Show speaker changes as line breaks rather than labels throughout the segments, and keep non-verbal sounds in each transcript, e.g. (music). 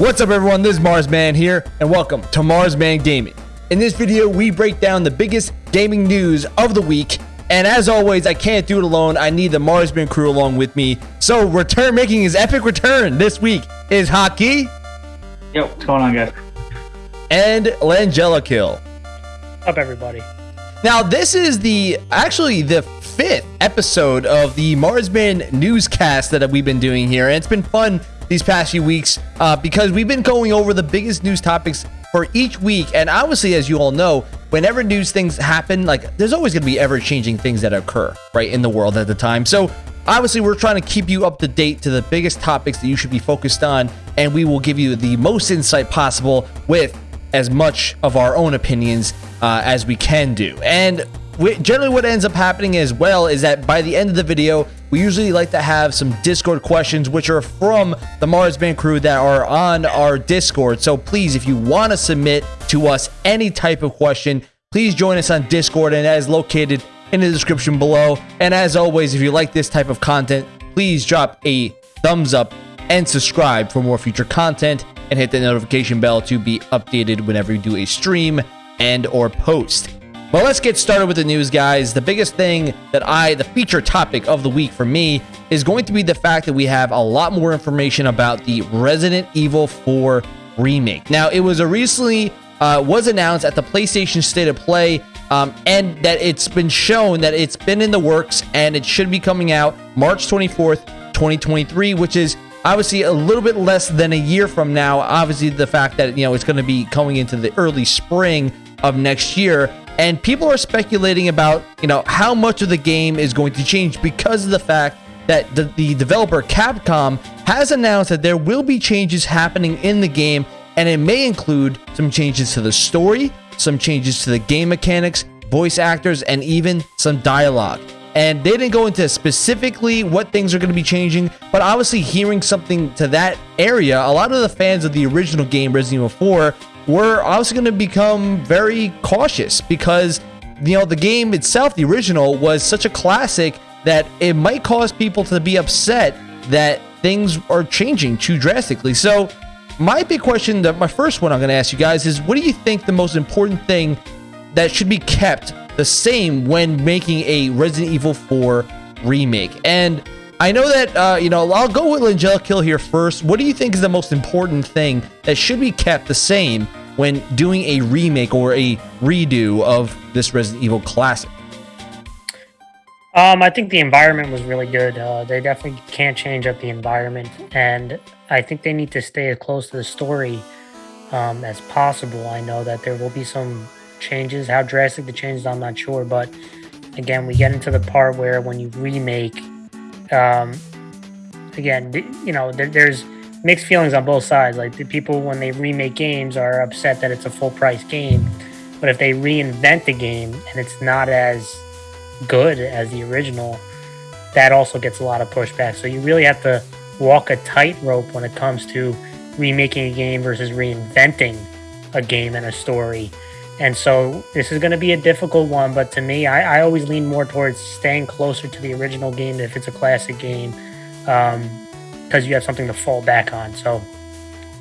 What's up everyone, this is Marsman here, and welcome to Marsman Gaming. In this video, we break down the biggest gaming news of the week, and as always, I can't do it alone, I need the Marsman crew along with me. So, return making his epic return this week is Hockey.
Yo, what's going on guys?
And Langella Kill.
Up everybody.
Now, this is the, actually the fifth episode of the Marsman newscast that we've been doing here, and it's been fun these past few weeks uh, because we've been going over the biggest news topics for each week. And obviously, as you all know, whenever news things happen, like there's always going to be ever changing things that occur right in the world at the time. So obviously, we're trying to keep you up to date to the biggest topics that you should be focused on, and we will give you the most insight possible with as much of our own opinions uh, as we can do. And generally what ends up happening as well is that by the end of the video, we usually like to have some Discord questions, which are from the Marsman crew that are on our Discord. So please, if you want to submit to us any type of question, please join us on Discord and that is located in the description below. And as always, if you like this type of content, please drop a thumbs up and subscribe for more future content and hit the notification bell to be updated whenever we do a stream and or post. Well, let's get started with the news, guys. The biggest thing that I, the feature topic of the week for me, is going to be the fact that we have a lot more information about the Resident Evil 4 remake. Now, it was a recently uh, was announced at the PlayStation State of Play, um, and that it's been shown that it's been in the works and it should be coming out March 24th, 2023, which is obviously a little bit less than a year from now. Obviously, the fact that you know it's going to be coming into the early spring of next year and people are speculating about, you know, how much of the game is going to change because of the fact that the, the developer Capcom has announced that there will be changes happening in the game, and it may include some changes to the story, some changes to the game mechanics, voice actors, and even some dialogue. And they didn't go into specifically what things are going to be changing, but obviously hearing something to that area, a lot of the fans of the original game, Resident Evil 4, we're also going to become very cautious because, you know, the game itself, the original, was such a classic that it might cause people to be upset that things are changing too drastically. So, my big question, that my first one I'm going to ask you guys is what do you think the most important thing that should be kept the same when making a Resident Evil 4 remake? And I know that, uh, you know, I'll go with Langella Kill here first. What do you think is the most important thing that should be kept the same when doing a remake or a redo of this Resident Evil classic?
Um, I think the environment was really good. Uh, they definitely can't change up the environment, and I think they need to stay as close to the story um, as possible. I know that there will be some changes. How drastic the changes, I'm not sure, but again, we get into the part where when you remake, um, again, you know, there, there's mixed feelings on both sides. Like the people when they remake games are upset that it's a full price game, but if they reinvent the game and it's not as good as the original, that also gets a lot of pushback. So you really have to walk a tightrope when it comes to remaking a game versus reinventing a game and a story. And so this is going to be a difficult one, but to me, I, I always lean more towards staying closer to the original game if it's a classic game. Um, because you have something to fall back on. So,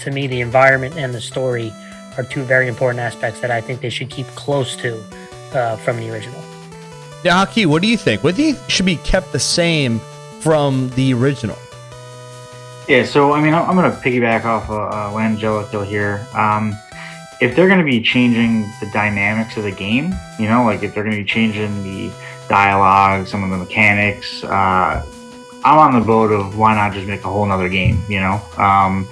to me, the environment and the story are two very important aspects that I think they should keep close to uh, from the original.
Yaki, what do you think? What do you think should be kept the same from the original?
Yeah, so I mean, I'm going to piggyback off of uh, Langella here. Um, if they're going to be changing the dynamics of the game, you know, like if they're going to be changing the dialogue, some of the mechanics, uh, I'm on the boat of why not just make a whole nother game, you know? Um,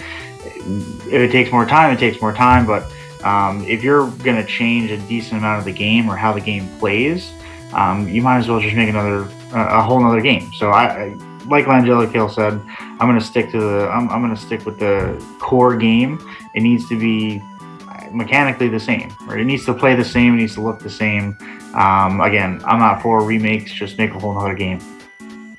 if it takes more time, it takes more time, but um, if you're going to change a decent amount of the game or how the game plays, um, you might as well just make another, a whole nother game. So I, like Langella Kill said, I'm going to stick to the, I'm, I'm going to stick with the core game. It needs to be mechanically the same, right? It needs to play the same. It needs to look the same. Um, again, I'm not for remakes. Just make a whole nother game.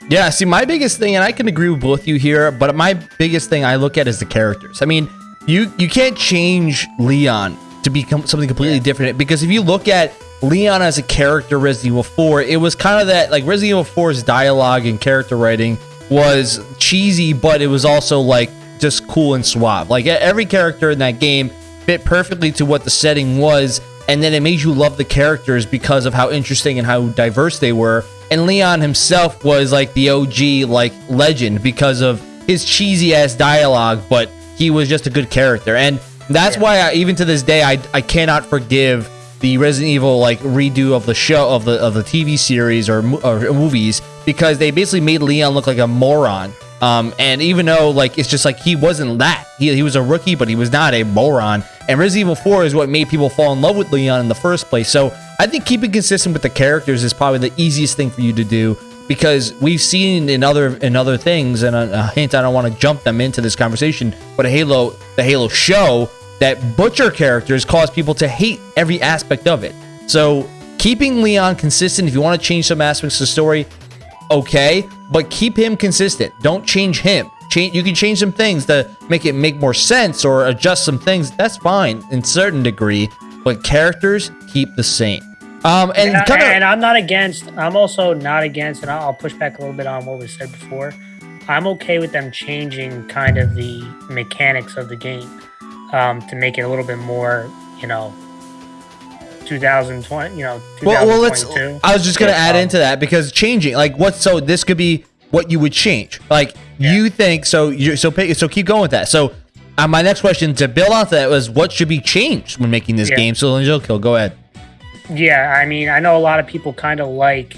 Yeah, see, my biggest thing, and I can agree with both you here, but my biggest thing I look at is the characters. I mean, you you can't change Leon to become something completely different because if you look at Leon as a character, Resident Evil 4, it was kind of that like Resident Evil 4's dialogue and character writing was cheesy, but it was also like just cool and suave. Like every character in that game fit perfectly to what the setting was, and then it made you love the characters because of how interesting and how diverse they were. And Leon himself was like the OG like legend because of his cheesy ass dialogue, but he was just a good character. And that's yeah. why I, even to this day I I cannot forgive the Resident Evil like redo of the show of the of the TV series or, or movies because they basically made Leon look like a moron. Um, and even though like it's just like he wasn't that, he, he was a rookie, but he was not a moron. And Resident Evil 4 is what made people fall in love with Leon in the first place. So I think keeping consistent with the characters is probably the easiest thing for you to do because we've seen in other in other things, and a, a hint I don't want to jump them into this conversation, but Halo the Halo show that butcher characters cause people to hate every aspect of it. So keeping Leon consistent, if you want to change some aspects of the story, okay, but keep him consistent. Don't change him. Change. You can change some things to make it make more sense or adjust some things. That's fine in certain degree, but characters keep the same. Um, and,
and, kinda, and I'm not against. I'm also not against, and I'll push back a little bit on what was said before. I'm okay with them changing kind of the mechanics of the game um, to make it a little bit more, you know, 2020, you know, well, well, let's.
I was just gonna add um, into that because changing, like, what? So this could be what you would change. Like, yeah. you think so? You so so keep going with that. So, uh, my next question to build off that was, what should be changed when making this yeah. game? So, Angel Kill, go ahead.
Yeah, I mean, I know a lot of people kind of like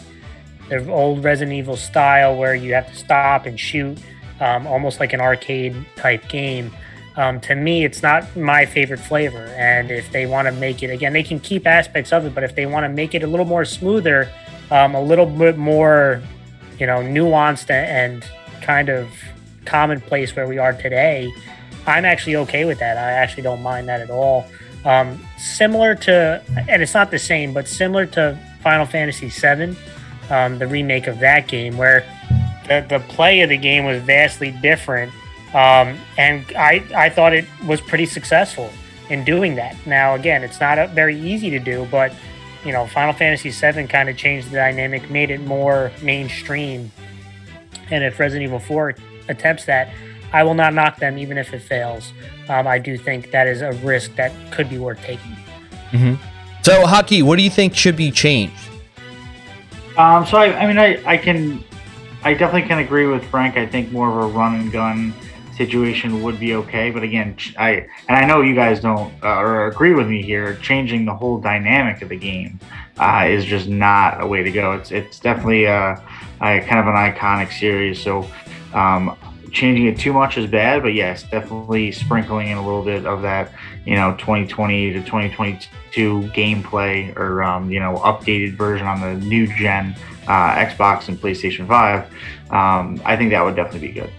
the old Resident Evil style where you have to stop and shoot, um, almost like an arcade type game. Um, to me, it's not my favorite flavor. And if they want to make it again, they can keep aspects of it, but if they want to make it a little more smoother, um, a little bit more, you know, nuanced and kind of commonplace where we are today, I'm actually okay with that. I actually don't mind that at all. Um, similar to, and it's not the same, but similar to Final Fantasy VII, um, the remake of that game, where the, the play of the game was vastly different um, and I, I thought it was pretty successful in doing that. Now, again, it's not a, very easy to do, but you know, Final Fantasy VII kind of changed the dynamic, made it more mainstream. And if Resident Evil 4 attempts that, I will not knock them, even if it fails. Um, I do think that is a risk that could be worth taking.
Mm-hmm. So, Haki, what do you think should be changed?
Um, so, I, I mean, I, I can, I definitely can agree with Frank. I think more of a run and gun situation would be okay. But again, I and I know you guys don't uh, or agree with me here. Changing the whole dynamic of the game uh, is just not a way to go. It's it's definitely a, a kind of an iconic series. So um, changing it too much is bad. But yes, definitely sprinkling in a little bit of that, you know, 2020 to 2022 gameplay or um, you know updated version on the new gen uh, Xbox and PlayStation 5. Um, I think that would definitely be good.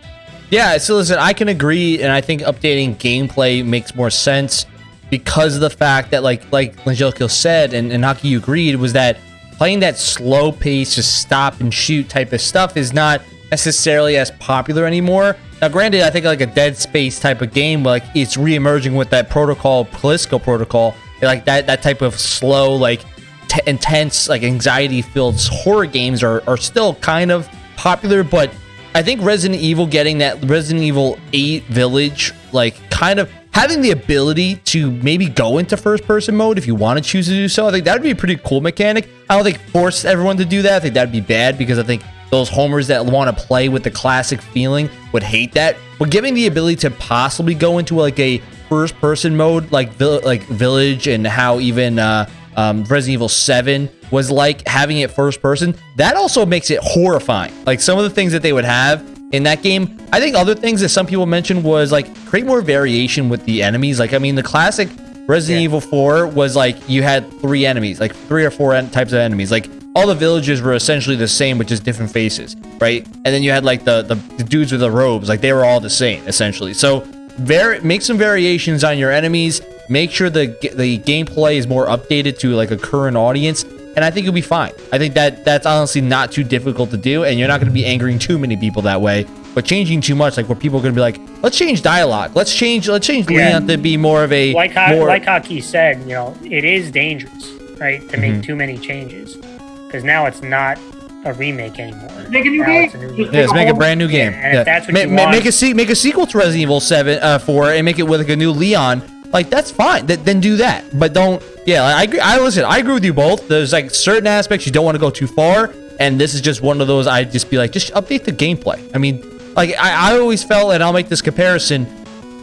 Yeah, so listen, I can agree, and I think updating gameplay makes more sense because of the fact that, like, like Angelico said, and, and Haki agreed, was that playing that slow pace, just stop and shoot type of stuff is not necessarily as popular anymore. Now, granted, I think like a Dead Space type of game, like it's re-emerging with that protocol, Callisto protocol, like that that type of slow, like intense, like anxiety-filled horror games are are still kind of popular, but I think Resident Evil getting that Resident Evil 8 Village, like kind of having the ability to maybe go into first person mode if you want to choose to do so, I think that would be a pretty cool mechanic. I don't think force everyone to do that. I think that'd be bad because I think those homers that want to play with the classic feeling would hate that. But giving the ability to possibly go into like a first person mode like like Village and how even uh, um, Resident Evil 7 was like having it first person, that also makes it horrifying. Like some of the things that they would have in that game. I think other things that some people mentioned was like create more variation with the enemies. Like, I mean, the classic Resident yeah. Evil 4 was like you had three enemies, like three or four types of enemies. Like all the villages were essentially the same, but just different faces, right? And then you had like the, the, the dudes with the robes, like they were all the same essentially. So very make some variations on your enemies. Make sure the the gameplay is more updated to like a current audience and I think you'll be fine. I think that that's honestly not too difficult to do, and you're not going to be angering too many people that way. But changing too much, like where people are going to be like, let's change dialogue, let's change, let's change yeah. Leon to be more of a
like
how, more...
like Haki said, you know, it is dangerous, right, to make mm -hmm. too many changes, because now it's not a remake anymore.
Make a new
Now
game.
it's a new game.
Yeah, let's make a brand new game.
and if
Yeah.
that's what
Ma-
you
ma-
want-
make a se- make a sequel to Resident Evil Seven, uh, Four, and make it with like a new Leon. Like that's fine. Th- then do that. But don't. Yeah, I agree. I listen. I agree with you both. There's like certain aspects you don't want to go too far, and this is just one of those. I'd just be like, just update the gameplay. I mean, like I, I always felt, and I'll make this comparison.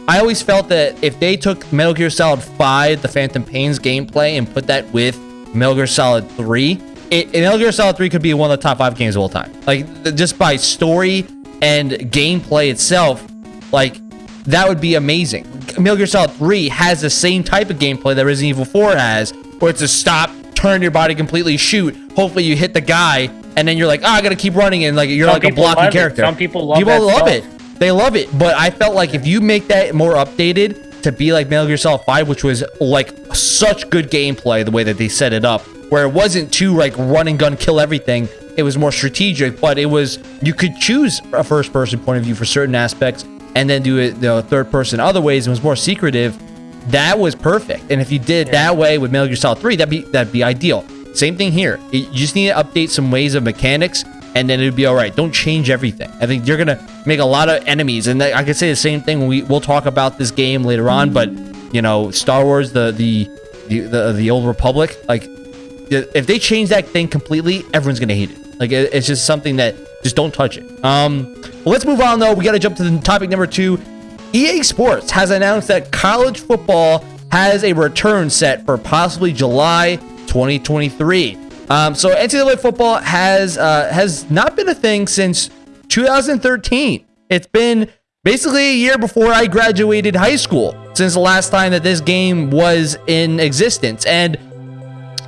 I always felt that if they took Metal Gear Solid 5, the Phantom Pains gameplay, and put that with Metal Gear Solid 3, it, Metal Gear Solid 3 could be one of the top five games of all time. Like, just by story and gameplay itself, like, that would be amazing. Metal Gear Solid 3 has the same type of gameplay that Resident Evil 4 has, where it's a stop, turn your body completely, shoot. Hopefully, you hit the guy, and then you're like, oh, I gotta keep running, and like you're
Some
like a blocking
love it.
character.
Some people love
People love
stuff.
it. They love it, but I felt like if you make that more updated to be like Metal Gear Solid 5, which was like such good gameplay, the way that they set it up, where it wasn't too like run and gun kill everything. It was more strategic, but it was you could choose a first person point of view for certain aspects and then do it the third person other ways. and was more secretive. That was perfect. And if you did that way with Metal Gear Solid 3, that'd be that'd be ideal. Same thing here. You just need to update some ways of mechanics and then it'd be all right. Don't change everything. I think you're gonna make a lot of enemies, and I could say the same thing. We we'll talk about this game later on, but you know, Star Wars, the the the the, the old Republic, like if they change that thing completely, everyone's gonna hate it. Like it- it's just something that just don't touch it. Um, well, let's move on though. We got to jump to the topic number two. EA Sports has announced that college football has a return set for possibly July 2023. Um, so NCAA football has uh, has not been a thing since 2013. It's been basically a year before I graduated high school since the last time that this game was in existence. And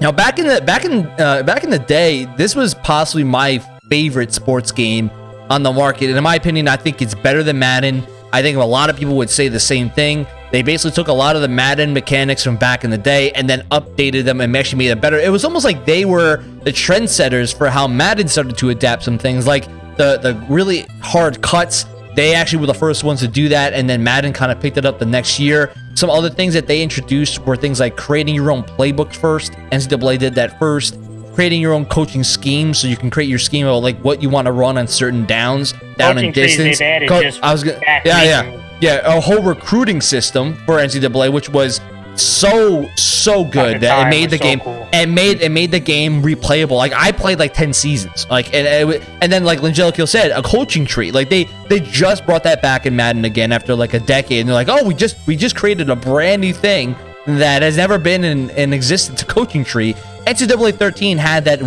now, back in the back in uh, back in the day, this was possibly my favorite sports game on the market, and in my opinion, I think it's better than Madden. I think a lot of people would say the same thing. They basically took a lot of the Madden mechanics from back in the day and then updated them and actually made it better. It was almost like they were the trendsetters for how Madden started to adapt some things, like the the really hard cuts they actually were the first ones to do that, and then Madden kind of picked it up the next year. Some other things that they introduced were things like creating your own playbook first. NCAA did that first. Creating your own coaching scheme, so you can create your scheme of like what you want to run on certain downs, down
Coaching
and distance. Co- I was gonna, yeah, yeah, yeah, a whole recruiting system for NCAA, which was so so good that it made the
so
game
cool.
and made it made the game replayable. Like I played like ten seasons, like and and, it- and then like Langelico said, a coaching tree. Like they they just brought that back in Madden again after like a decade, and they're like, oh, we just we just created a brand new thing that has never been in, in existence. A coaching tree. NCAA 13 had that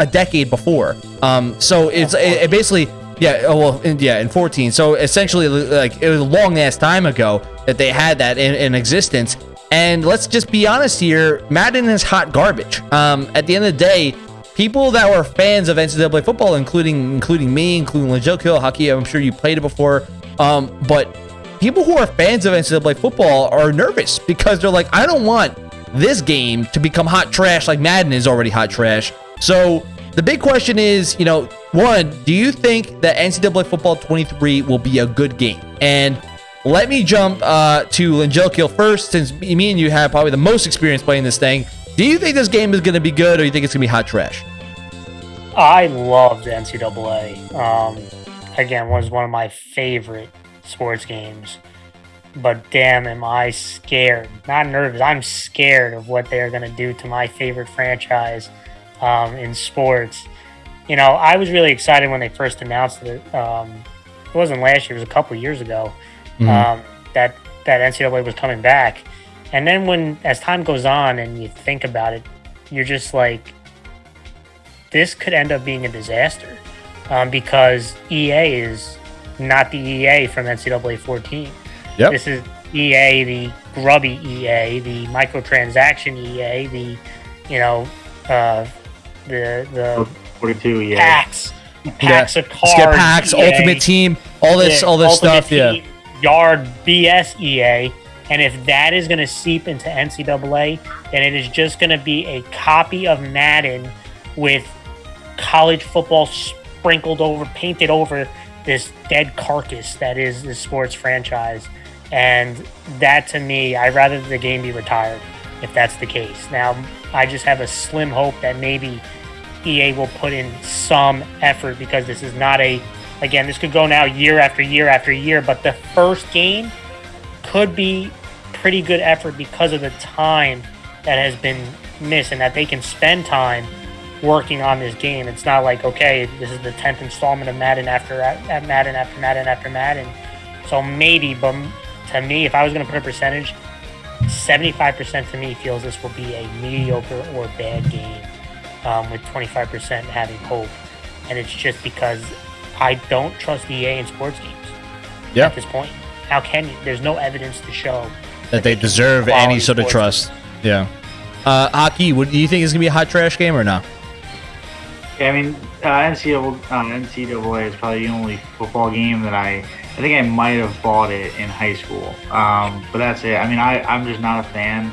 a decade before. Um, so it's it, it basically yeah, oh, well, in, yeah, in 14. So essentially, like it was a long ass time ago that they had that in, in existence. And let's just be honest here, Madden is hot garbage. Um, at the end of the day, people that were fans of NCAA football, including including me, including Lejokiel, Hockey, I'm sure you played it before. Um, but people who are fans of NCAA football are nervous because they're like, I don't want this game to become hot trash like Madden is already hot trash. So the big question is, you know, one, do you think that NCAA Football 23 will be a good game? And let me jump uh, to Lingelkill first, since me and you have probably the most experience playing this thing. Do you think this game is going to be good, or you think it's going to be hot trash?
I loved NCAA. Um, again, was one of my favorite sports games. But damn, am I scared? Not nervous. I'm scared of what they're going to do to my favorite franchise um, in sports. You know, I was really excited when they first announced it. Um, it wasn't last year; it was a couple years ago. Um, that that NCAA was coming back, and then when as time goes on and you think about it, you're just like, this could end up being a disaster um, because EA is not the EA from NCAA 14.
Yep.
This is EA, the grubby EA, the microtransaction EA, the you know uh, the the
42, yeah.
packs, packs of cards,
Skip packs,
EA,
Ultimate Team, all this,
yeah,
all this
Ultimate
stuff. Yeah.
Yard BS EA. And if that is going to seep into NCAA, then it is just going to be a copy of Madden with college football sprinkled over, painted over this dead carcass that is the sports franchise. And that to me, I'd rather the game be retired if that's the case. Now, I just have a slim hope that maybe EA will put in some effort because this is not a again this could go now year after year after year, but the first game could be pretty good effort because of the time that has been missed and that they can spend time working on this game. It's not like okay, this is the tenth installment of Madden after Madden after Madden after Madden. So maybe, but to me, if I was going to put a percentage, seventy-five percent to me feels this will be a mediocre or bad game, um, with twenty-five percent having hope, and it's just because I don't trust EA in sports games.
Yeah.
At this point, how can you? There's no evidence to show
that they
can
deserve any sort of
sports
trust. Yeah. Uh, Aki, what do you think is gonna be a hot trash game or not?
Yeah, I mean, uh, NCAA, uh, NCAA is probably the only football game that I, I think I might have bought it in high school. Um, but that's it. I mean, I, I'm just not a fan.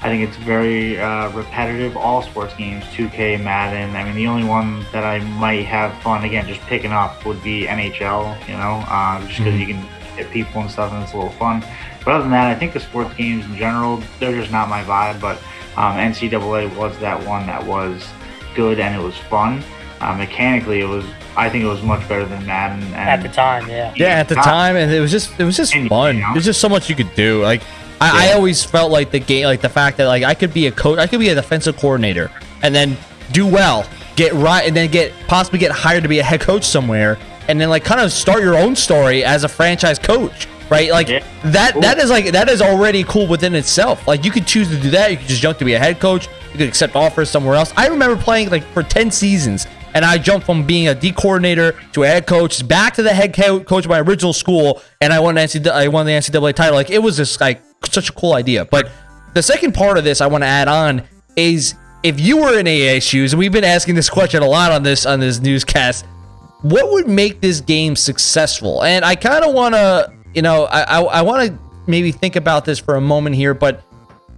I think it's very uh, repetitive. All sports games, 2K, Madden. I mean, the only one that I might have fun again just picking up would be NHL. You know, uh, just because
Mhm.
you can hit people and stuff, and it's a little fun. But other than that, I think the sports games in general, they're just not my vibe. But um, NCAA was that one that was good and it was fun. Uh, mechanically, it was. I think it was much better than Madden. And
at the time. Yeah.
Yeah, at the time, and it was just it was just
And,
fun.
you know?
There's just so much you could do. Like I, I always felt like the game, like the fact that like I could be a coach, I could be a defensive coordinator, and then do well, get right, and then get possibly get hired to be a head coach somewhere, and then like kind of start your own story as a franchise coach. Right, like
Yeah.
that.
Cool.
That is like that is already cool within itself. Like you could choose to do that. You could just jump to be a head coach. You could accept offers somewhere else. I remember playing like for ten seasons, and I jumped from being a D coordinator to a head coach, back to the head coach of my original school, and I won the NCAA, I won the NCAA title. Like it was just like such a cool idea. But the second part of this I want to add on is if you were in EA shoes, and we've been asking this question a lot on this on this newscast, what would make this game successful? And I kind of want to, you know, I I, I want to maybe think about this for a moment here, but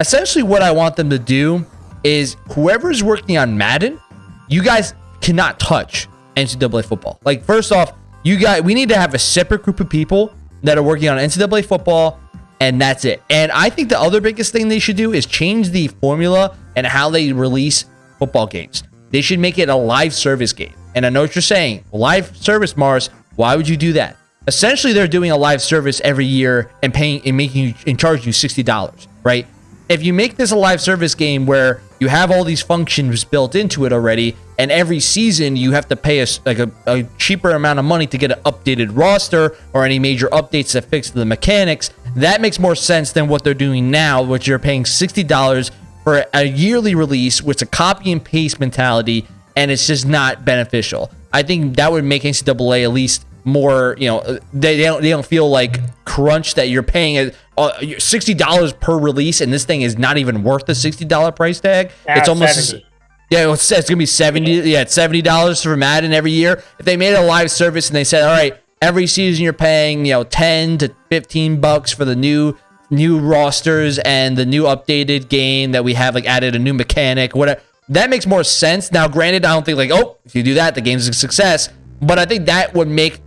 essentially what I want them to do is whoever's working on Madden, you guys cannot touch NCAA football. Like first off, you guys we need to have a separate group of people that are working on NCAA football and that's it. And I think the other biggest thing they should do is change the formula and how they release football games. They should make it a live service game. And I know what you're saying. Live service, Mars. Why would you do that? Essentially, they're doing a live service every year and paying and making you and charging you sixty dollars, right? If you make this a live service game where you have all these functions built into it already, and every season you have to pay a like a, a cheaper amount of money to get an updated roster or any major updates that fix the mechanics, that makes more sense than what they're doing now, which you're paying sixty dollars for a yearly release, is a copy and paste mentality, and it's just not beneficial. I think that would make NCAA at least more, you know, they, they don't they don't feel like crunch that you're paying uh, sixty dollars per release, and this thing is not even worth the sixty dollar price tag.
Now
it's almost
70.
yeah, it's, it's gonna be seventy. Yeah, it's seventy dollars for Madden every year. If they made a live service and they said, all right, every season you're paying, you know, ten to fifteen bucks for the new new rosters and the new updated game that we have like added a new mechanic, whatever. That makes more sense. Now, granted, I don't think like, oh, if you do that, the game's a success. But I think that would make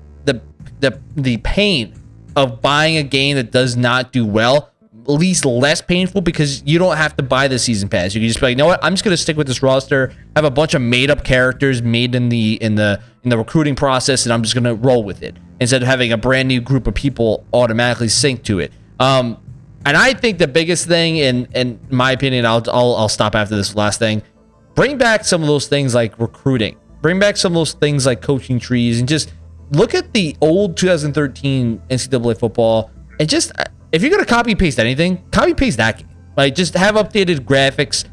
the the pain of buying a game that does not do well at least less painful because you don't have to buy the season pass. You can just be like, you know what? I'm just gonna stick with this roster. have a bunch of made up characters made in the in the in the recruiting process, and I'm just gonna roll with it instead of having a brand new group of people automatically sync to it. Um, and I think the biggest thing, in in my opinion, I'll I'll, I'll stop after this last thing. Bring back some of those things like recruiting. Bring back some of those things like coaching trees, and just look at the old 2013 NCAA football and just if you're gonna copy paste anything, copy paste that game. Like just have updated graphics,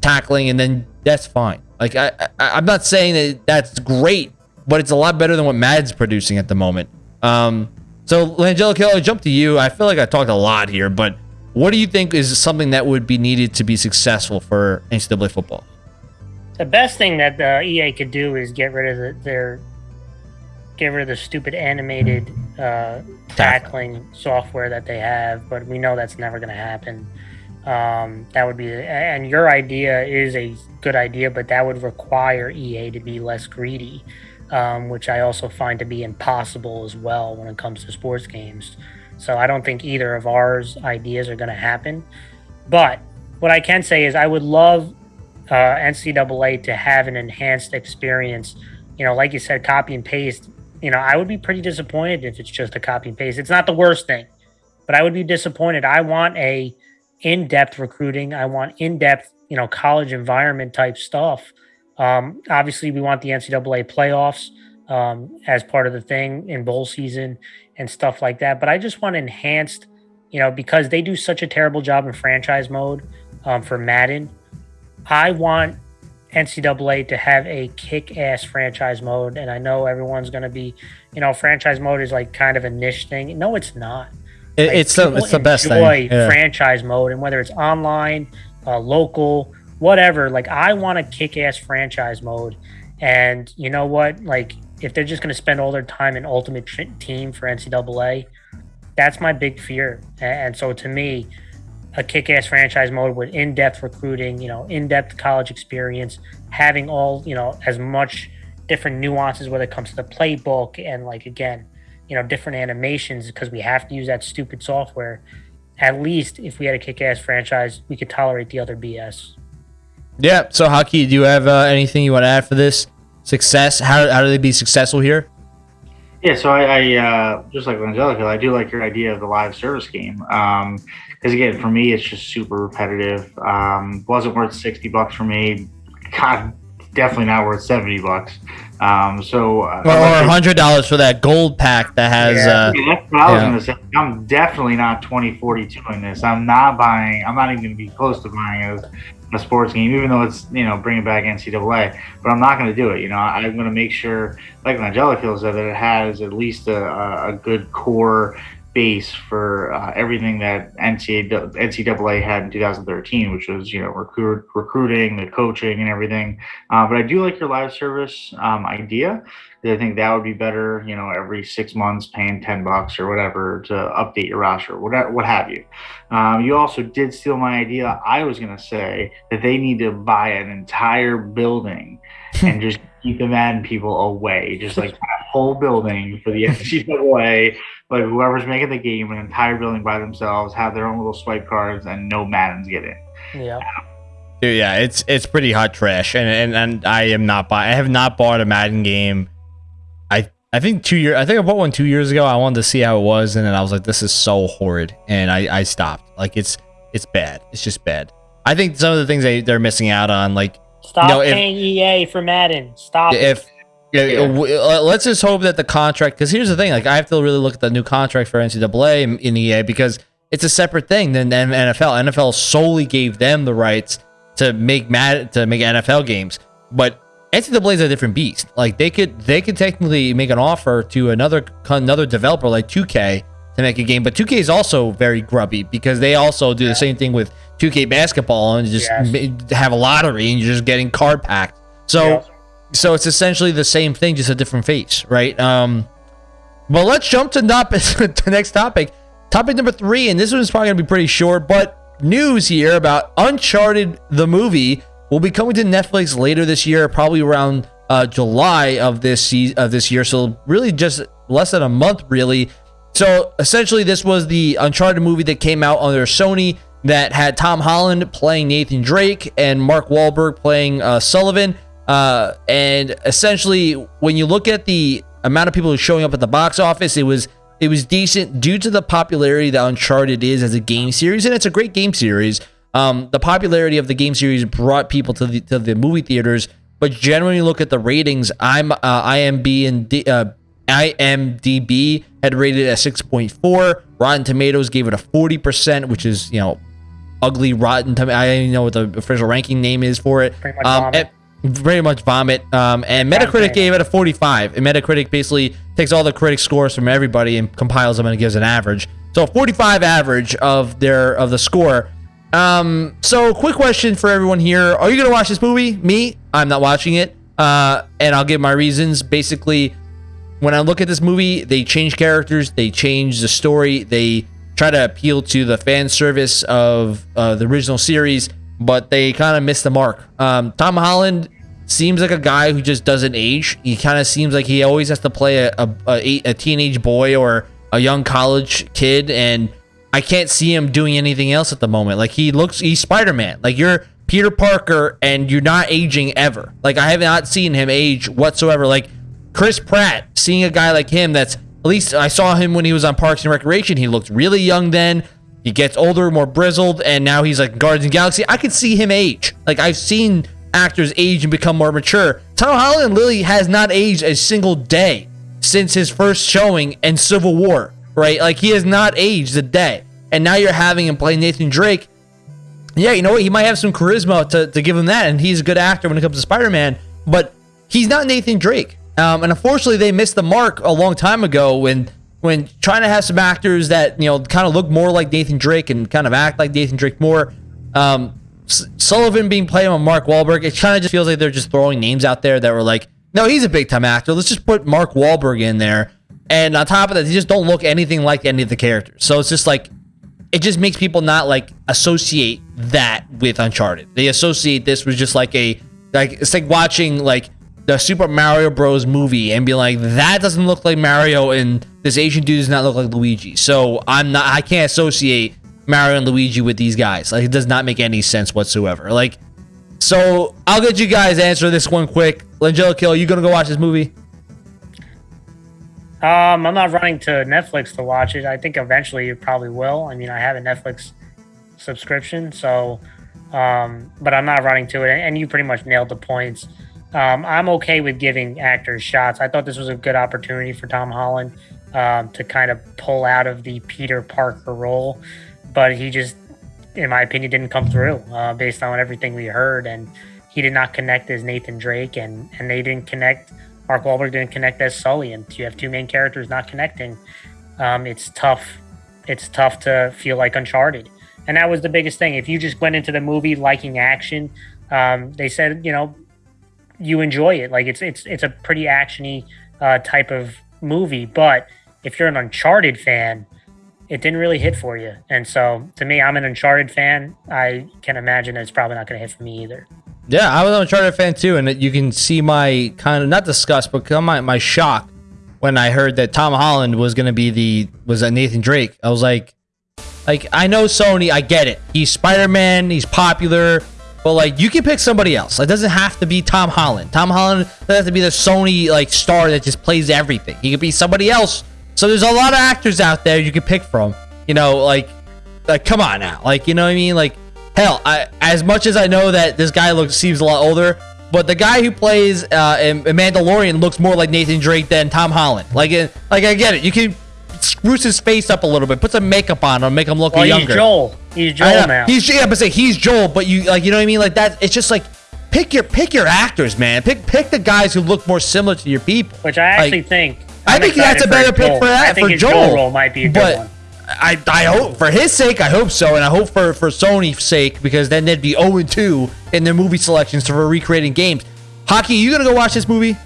tackling, and then that's fine. Like I, I I'm not saying that that's great, but it's a lot better than what Mad's producing at the moment. Um, so Langelico, I'll jump to you. I feel like I talked a lot here, but what do you think is something that would be needed to be successful for NCAA football?
The best thing that the EA could do is get rid of the, their get rid of the stupid animated uh, tackling software that they have, but we know that's never going to happen. Um, that would be, and your idea is a good idea, but that would require EA to be less greedy, um, which I also find to be impossible as well when it comes to sports games. So I don't think either of ours ideas are going to happen. But what I can say is I would love uh, NCAA to have an enhanced experience. You know, like you said, copy and paste. You know, I would be pretty disappointed if it's just a copy and paste. It's not the worst thing, but I would be disappointed. I want a in-depth recruiting. I want in-depth, you know, college environment type stuff. Um, obviously, we want the NCAA playoffs um, as part of the thing in bowl season and stuff like that. But I just want enhanced, you know, because they do such a terrible job in franchise mode um, for Madden. I want NCAA to have a kick ass franchise mode. And I know everyone's going to be, you know, franchise mode is like kind of a niche thing. No, it's not.
It, like, it's the it's the best thing.
Yeah. Franchise mode, and whether it's online, uh, local, whatever. Like I want a kick ass franchise mode. And you know what? Like if they're just going to spend all their time in Ultimate Team for NCAA, that's my big fear. And so to me, a kick-ass franchise mode with in-depth recruiting, you know, in-depth college experience, having all, you know, as much different nuances when it comes to the playbook and like again, you know, different animations because we have to use that stupid software. At least if we had a kick-ass franchise, we could tolerate the other BS.
Yeah. So, Haki, do you have uh, anything you want to add for this? success? How, how do they be successful here?
Yeah, so I, I uh, just like Angelica, I do like your idea of the live service game. Um, because again, for me, it's just super repetitive. Um, wasn't worth sixty bucks for me. God, definitely not worth seventy bucks. Um, so
uh, or, or hundred dollars for that gold pack that has. Yeah, uh,
yeah that's what I was yeah. gonna say. I'm definitely not twenty forty two in this. I'm not buying. I'm not even gonna be close to buying a a sports game, even though it's you know bringing back NCAA. But I'm not going to do it. You know, I'm going to make sure, like Angelica feels, that it has at least a, a good core base for uh, everything that NCAA, NCAA had in 2013, which was you know recruit, recruiting, the coaching, and everything. Uh, but I do like your live service um, idea. I think that would be better. You know, every six months, paying ten bucks or whatever to update your roster, whatever, what have you. Um, you also did steal my idea. I was going to say that they need to buy an entire building (laughs) and just keep the Madden people away, just like a whole building for the NCAA like whoever's making the game, an entire building by themselves, have their own little swipe cards, and no Maddens get in.
Yeah.
Dude, yeah, it's it's pretty hot trash, and and, and I am not buy. I have not bought a Madden game. I I think two years. I think I bought one two years ago. I wanted to see how it was, and then I was like, this is so horrid, and I I stopped. Like it's it's bad. It's just bad. I think some of the things they they're missing out on, like
stop you know, paying EA for Madden. Stop.
If yeah, yeah. Uh, let's just hope that the contract. Because here's the thing: like I have to really look at the new contract for NCAA in EA because it's a separate thing than NFL. NFL solely gave them the rights to make mad to make NFL games, but NCAA is a different beast. Like they could they could technically make an offer to another another developer like 2K to make a game, but 2K is also very grubby because they also do the same thing with 2K basketball and just yes. have a lottery and you're just getting card packed. So so it's essentially the same thing, just a different face, right? Um, but let's jump to not (laughs) the next topic. Topic number three, and this one's probably gonna be pretty short, but news here about Uncharted the movie will be coming to Netflix later this year, probably around uh, July of this of this year. So really, just less than a month, really. So essentially, this was the Uncharted movie that came out under Sony that had Tom Holland playing Nathan Drake and Mark Wahlberg playing uh, Sullivan. Uh, and essentially, when you look at the amount of people who showing up at the box office, it was it was decent due to the popularity that Uncharted is as a game series, and it's a great game series. Um, the popularity of the game series brought people to the to the movie theaters, but generally look at the ratings. I'm uh, IMB and D, uh, IMDb had rated it at 6.4. Rotten Tomatoes gave it a 40%, which is you know ugly rotten. Tom- I don't even know what the official ranking name is for it. Um, very much vomit. Um, and Metacritic gave it a 45. And Metacritic basically takes all the critic scores from everybody and compiles them and gives an average. So 45 average of their of the score. Um, so quick question for everyone here: Are you gonna watch this movie? Me, I'm not watching it. Uh, and I'll give my reasons. Basically, when I look at this movie, they change characters, they change the story, they try to appeal to the fan service of uh, the original series but they kind of miss the mark. Um, Tom Holland seems like a guy who just doesn't age. He kind of seems like he always has to play a, a, a, a teenage boy or a young college kid, and I can't see him doing anything else at the moment. Like he looks, he's Spider Man. Like you're Peter Parker and you're not aging ever. Like I have not seen him age whatsoever. Like Chris Pratt, seeing a guy like him that's at least I saw him when he was on Parks and Recreation. He looked really young then. He gets older, more brizzled, and now he's like Guardians of the Galaxy. I could see him age. Like I've seen actors age and become more mature. Tom Holland Lily has not aged a single day since his first showing in Civil War, right? Like he has not aged a day. And now you're having him play Nathan Drake. Yeah, you know what? He might have some charisma to, to give him that, and he's a good actor when it comes to Spider Man, but he's not Nathan Drake. Um, and unfortunately, they missed the mark a long time ago when when trying to have some actors that you know kind of look more like Nathan Drake and kind of act like Nathan Drake more. Um, Sullivan being played by Mark Wahlberg, it kind of just feels like they're just throwing names out there that were like, no, he's a big time actor. Let's just put Mark Wahlberg in there. And on top of that, they just don't look anything like any of the characters. So it's just like it just makes people not like associate that with Uncharted. They associate this with just like a like it's like watching like the Super Mario Bros. movie and be like, that doesn't look like Mario, and this Asian dude does not look like Luigi. So I'm not, I can't associate Mario and Luigi with these guys. Like, it does not make any sense whatsoever. Like, so I'll get you guys answer this one quick. Langella Kill, you gonna go watch this movie?
Um, I'm not running to Netflix to watch it. I think eventually you probably will. I mean, I have a Netflix subscription, so um, but I'm not running to it. And you pretty much nailed the points. Um, I'm okay with giving actors shots. I thought this was a good opportunity for Tom Holland um, to kind of pull out of the Peter Parker role, but he just, in my opinion, didn't come through uh, based on everything we heard, and he did not connect as Nathan Drake, and and they didn't connect. Mark Wahlberg didn't connect as Sully, and you have two main characters not connecting. Um, it's tough. It's tough to feel like Uncharted, and that was the biggest thing. If you just went into the movie liking action, um, they said you know you enjoy it. Like it's it's it's a pretty actiony uh, type of movie. But if you're an Uncharted fan, it didn't really hit for you. And so to me, I'm an Uncharted fan. I can imagine it's probably not going to hit for me either.
Yeah, I was an Uncharted fan too, and you can see my kind of not disgust, but my my shock when I heard that Tom Holland was to be the was a Nathan Drake. I was like, like I know Sony, I get it. He's Spider Man, he's popular, but like you can pick somebody else. It doesn't have to be Tom Holland. Tom Holland doesn't have to be the Sony like star that just plays everything. He could be somebody else. So there's a lot of actors out there you can pick from. You know, like like come on now. Like you know what I mean? Like hell, I as much as I know that this guy looks seems a lot older, but the guy who plays uh, in, in Mandalorian looks more like Nathan Drake than Tom Holland. Like, it, like I get it. You can spruce his face up a little bit, put some makeup on him, make him look
Well,
younger.
he's Joel. He's
I
Joel now.
He's yeah, but say he's Joel, but you like you know what I mean? Like that. It's just like pick your pick your actors, man. Pick pick the guys who look more similar to your people.
which I actually
Like,
think.
I
I'm
think that's a better pick
Joel.
for that
I think
for
his
Joel.
role might be a good
but
one.
I I hope for his sake, I hope so, and I hope for for Sony's sake because then they'd be 0 2 in their movie selections for recreating games. Hockey, you gonna go watch this movie?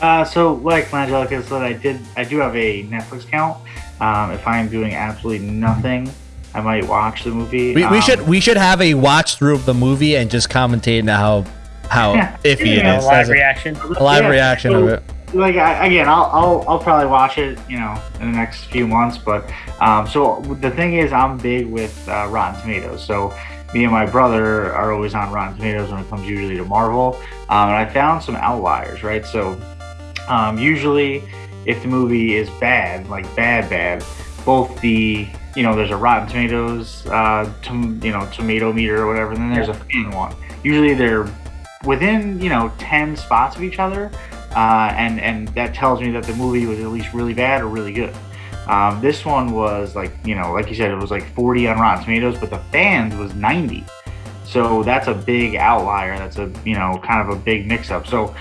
Uh, so like Angelica said, I did. I do have a Netflix account. Um, if I am doing absolutely nothing, I might watch the movie.
We, we
Um,
should we should have a watch through of the movie and just commentate on how how (laughs) iffy
it is.
it
know,
is.
live
a-
reaction.
a live
Yeah,
reaction
so-
of it.
Like I, again I'll, I'll i'll probably watch it you know in the next few months but um so the thing is i'm big with uh, rotten tomatoes. So me and my brother are always on rotten tomatoes when it comes usually to marvel. Um, and i found some outliers right? So um, usually if the movie is bad like bad bad both the you know there's a rotten tomatoes uh tom, you know tomato meter or whatever and then there's a fan one. Usually they're within you know 10 spots of each other uh, and and that tells me that the movie was at least really bad or really good. Um, this one was like you know, like you said, it was like 40 on Rotten Tomatoes, but the fans was 90. So that's a big outlier. That's a you know kind of a big mix-up. So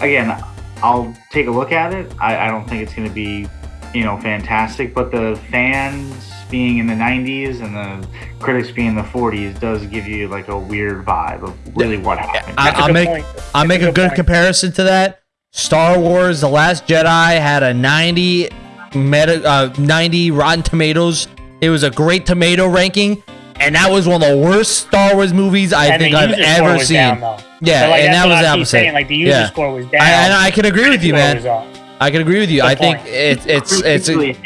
again, I'll take a look at it. I, I don't think it's going to be you know fantastic, but the fans being in the 90s and the critics being in the 40s does give you like a weird vibe of really what happened.
I-
That's a
I'll make. I'll
That's
make a good
point.
comparison to that. Star Wars: The Last Jedi had a 90 meta, uh, 90 Rotten Tomatoes. It was a great tomato ranking, and that was one of the worst Star Wars movies I
And
think I've ever seen.
down.
Yeah,
So, like,
and that was
I
the opposite.
saying, Like the user
Yeah.
score was down.
I, and I can agree with you, man. I can agree with you.
Good
I think
point.
it's it's it's
usually,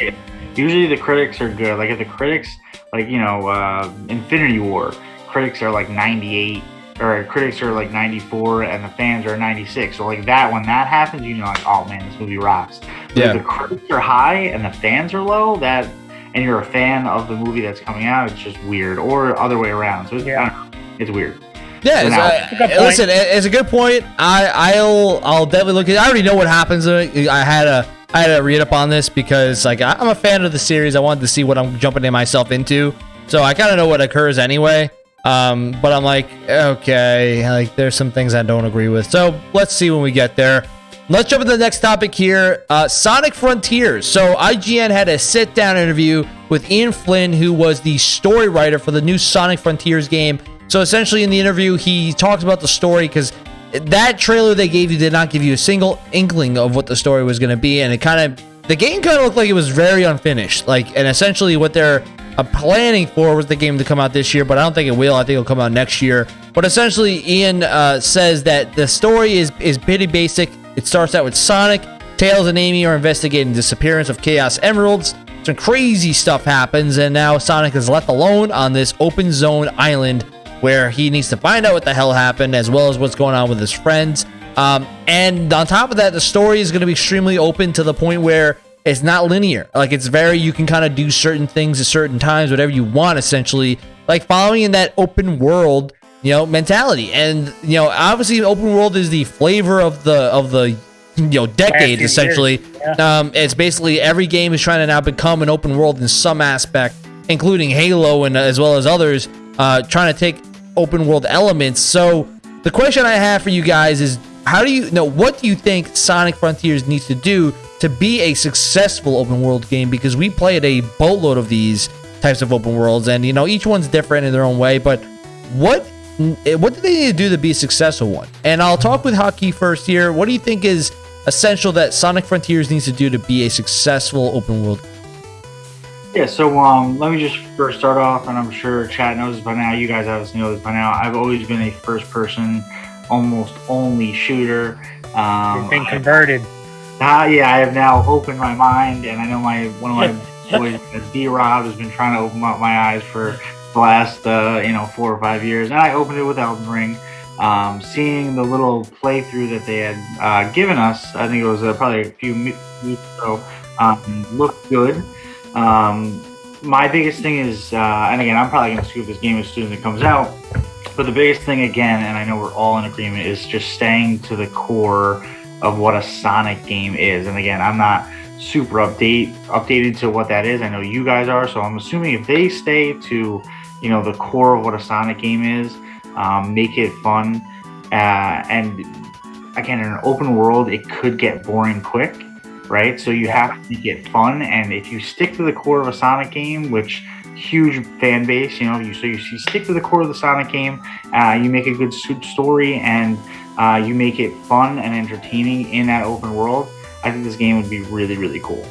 usually the critics are good. Like if the critics, like you know, uh, Infinity War, critics are like 98 or critics are like 94 and the fans are 96. So like that when that happens, you know like oh man, this movie rocks. But
Yeah.
If the critics are high and the fans are low, that and you're a fan of the movie that's coming out, it's just weird. Or other way around. So it's,
Yeah.
I don't know, it's weird.
Yeah, it's, uh,
a good point.
listen, it's a good point. I, I'll, I'll definitely look at. I already know what happens. I had a, I had to read up on this because, like, I- I'm a fan of the series. I wanted to see what I'm jumping in myself into, so I kind of know what occurs anyway. Um, but I'm like, okay, like, there's some things I don't agree with. So let's see when we get there. Let's jump into the next topic here. Uh, Sonic Frontiers. So IGN had a sit-down interview with Ian Flynn, who was the story writer for the new Sonic Frontiers game. So essentially, in the interview, he talks about the story because that trailer they gave you did not give you a single inkling of what the story was going to be, and it kind of the game kind of looked like it was very unfinished. Like, and essentially, what they're uh, planning for was the game to come out this year, but I don't think it will. I think it'll come out next year. But essentially, Ian uh, says that the story is is pretty basic. It starts out with Sonic, Tails, and Amy are investigating the disappearance of Chaos Emeralds. Some crazy stuff happens, and now Sonic is left alone on this open zone island where he needs to find out what the hell happened, as well as what's going on with his friends. Um, and on top of that, the story is going to be extremely open to the point where it's not linear. Like it's very, you can kind of do certain things at certain times, whatever you want, essentially. Like following in that open world, you know, mentality. And you know, obviously, open world is the flavor of the of the you know decade, essentially.
yeah.
Um, it's basically every game is trying to now become an open world in some aspect, including Halo and uh, as well as others, uh, trying to take open world elements. So the question I have for you guys is, how do you know what do you think Sonic Frontiers needs to do to be a successful open world game? Because we played a boatload of these types of open worlds, and you know each one's different in their own way. But what what do they need to do to be a successful one? And I'll talk with Hockey first here. What do you think is essential that Sonic Frontiers needs to do to be a successful open world?
Yeah, so um, let me just first start off, and I'm sure chat knows this by now. You guys obviously know this by now. I've always been a first-person, almost only shooter. Um,
You've been converted.
Ah, yeah, I have now opened my mind, and I know my one of my (laughs) boys, D Rob, has been trying to open up my eyes for the last uh, you know four or five years, and I opened it with Elden Ring. Um, seeing the little playthrough that they had uh, given us, I think it was uh, probably a few weeks ago, um, looked good. Um, my biggest thing is, uh, and again, I'm probably going to scoop this game as soon as it comes out. But the biggest thing, again, and I know we're all in agreement, is just staying to the core of what a Sonic game is. And again, I'm not super update updated to what that is. I know you guys are, so I'm assuming if they stay to, you know, the core of what a Sonic game is, um, make it fun, uh, and again, in an open world, it could get boring quick, right? So you have to it fun, and if you stick to the core of a Sonic game, which huge fan base, you know, you so you, you stick to the core of the Sonic game, uh, you make a good story, and uh, you make it fun and entertaining in that open world. I think this game would be really, really cool.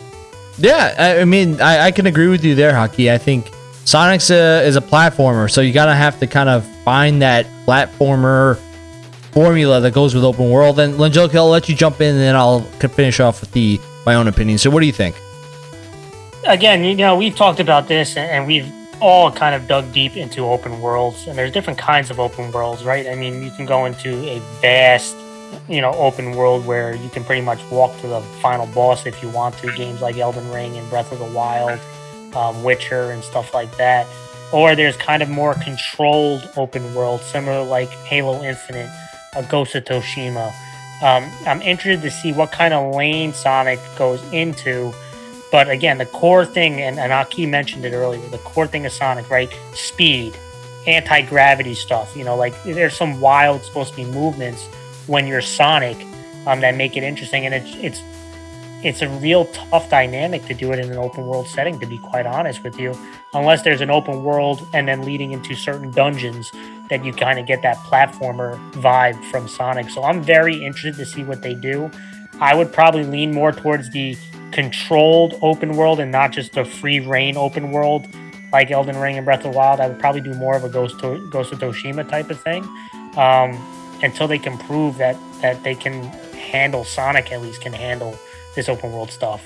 Yeah, I, I mean, I, I can agree with you there, Hockey. I think Sonic's a, is a platformer, so you gotta have to kind of find that platformer formula that goes with open world. And Langelica, I'll let you jump in, and then I'll finish off with the my own opinion. So, what do you think?
again, you know, we've talked about this and- and we've all kind of dug deep into open worlds and there's different kinds of open worlds, right? I mean, you can go into a vast, you know, open world where you can pretty much walk to the final boss if you want to. Games like Elden Ring and Breath of the Wild, um, Witcher, and stuff like that. Or there's kind of more controlled open world, similar like Halo Infinite, a Ghost of Tsushima. Um, I'm interested to see what kind of lane Sonic goes into but again, the core thing, and, and Aki mentioned it earlier, the core thing of Sonic, right? Speed, anti gravity stuff. You know, like there's some wild supposed to be movements when you're Sonic um, that make it interesting, and it's it's it's a real tough dynamic to do it in an open world setting. To be quite honest with you, unless there's an open world and then leading into certain dungeons that you kind of get that platformer vibe from Sonic. So I'm very interested to see what they do. I would probably lean more towards the controlled open world and not just a free reign open world like Elden Ring and Breath of the Wild. I would probably do more of a Ghost to, Ghost of Tsushima type of thing um, until they can prove that that they can handle Sonic at least can handle this open world stuff.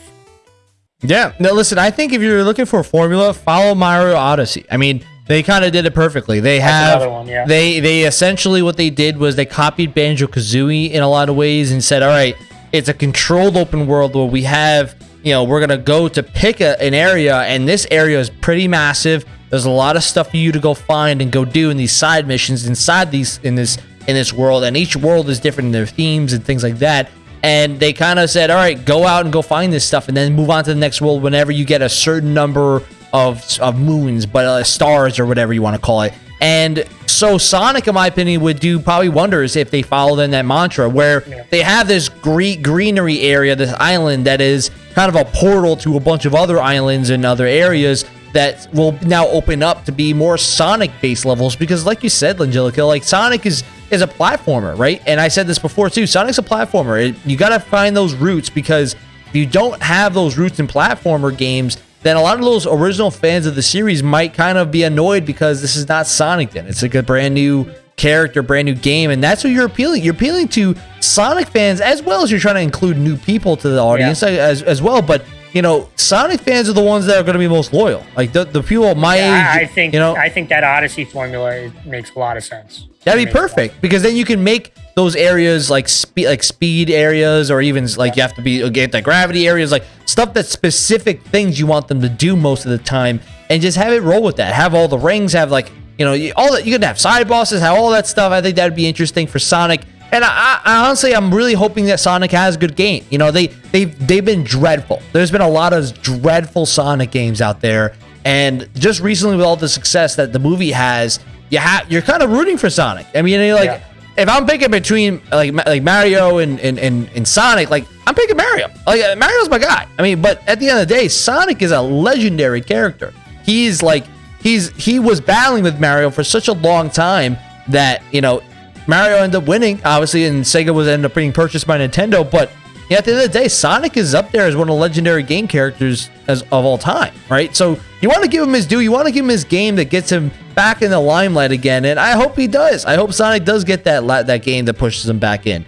Yeah. No, listen, I think if you're looking for a formula, follow Mario Odyssey. I mean, They kind of did it perfectly. They
That's
have
one, yeah.
they they essentially what they did was they copied Banjo Kazooie in a lot of ways and said, all right, it's a controlled open world where we have you know we're gonna go to pick a, an area and this area is pretty massive. There's a lot of stuff for you to go find and go do in these side missions inside these in this in this world, and each world is different in their themes and things like that. And they kind of said, all right, go out and go find this stuff, and then move on to the next world whenever you get a certain number of of moons, but uh, stars or whatever you want to call it. And so Sonic, in my opinion, would do probably wonders if they followed in that mantra, where
Yeah.
they have this green greenery area, this island that is kind of a portal to a bunch of other islands and other areas that will now open up to be more Sonic-based levels. Because, like you said, Langelica, like Sonic is is a platformer, right? And I said this before too. Sonic's a platformer. It, you got to find those roots because if you don't have those roots in platformer games, then a lot of those original fans of the series might kind of be annoyed because this is not Sonic then. It's like a brand new character, brand new game, and that's what you're appealing. You're appealing to Sonic fans as well as you're trying to include new people to the audience as, as well. But you know, Sonic fans are the ones that are going to be most loyal. Like the, the people my age,
I, think
you know,
I think that Odyssey formula makes a lot of sense.
That'd be perfect because then you can make those areas like speed, like speed areas, or even like you have to be the gravity areas, like stuff that specific things you want them to do most of the time, and just have it roll with that. Have all the rings, have like you know all that. You can have side bosses, have all that stuff. I think that'd be interesting for Sonic. And I, I, honestly, I'm really hoping that Sonic has a good game. You know, they they've they've been dreadful. There's been a lot of dreadful Sonic games out there, and just recently with all the success that the movie has, you have you're kind of rooting for Sonic. I mean, you're like
Yeah.
If I'm picking between like like Mario and, and and and Sonic, like I'm picking Mario. Like uh, Mario's my guy. I mean, but at the end of the day, Sonic is a legendary character. He's like he's he was battling with Mario for such a long time that you know Mario ended up winning, obviously, and Sega was ended up being purchased by Nintendo. But yeah, at the end of the day, Sonic is up there as one of the legendary game characters as of all time, right? So you want to give him his due. You want to give him his game that gets him back in the limelight again, and I hope he does. I hope Sonic does get that that game that pushes him back in.